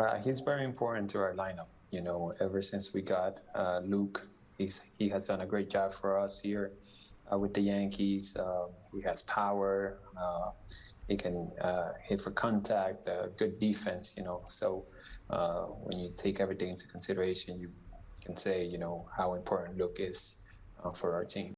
Well, he's very important to our lineup. You know, ever since we got uh, Luke, he's he has done a great job for us here uh, with the Yankees. Uh, he has power. Uh, he can uh, hit for contact. Uh, good defense. You know, so when you take everything into consideration, you can say you know how important Luke is for our team.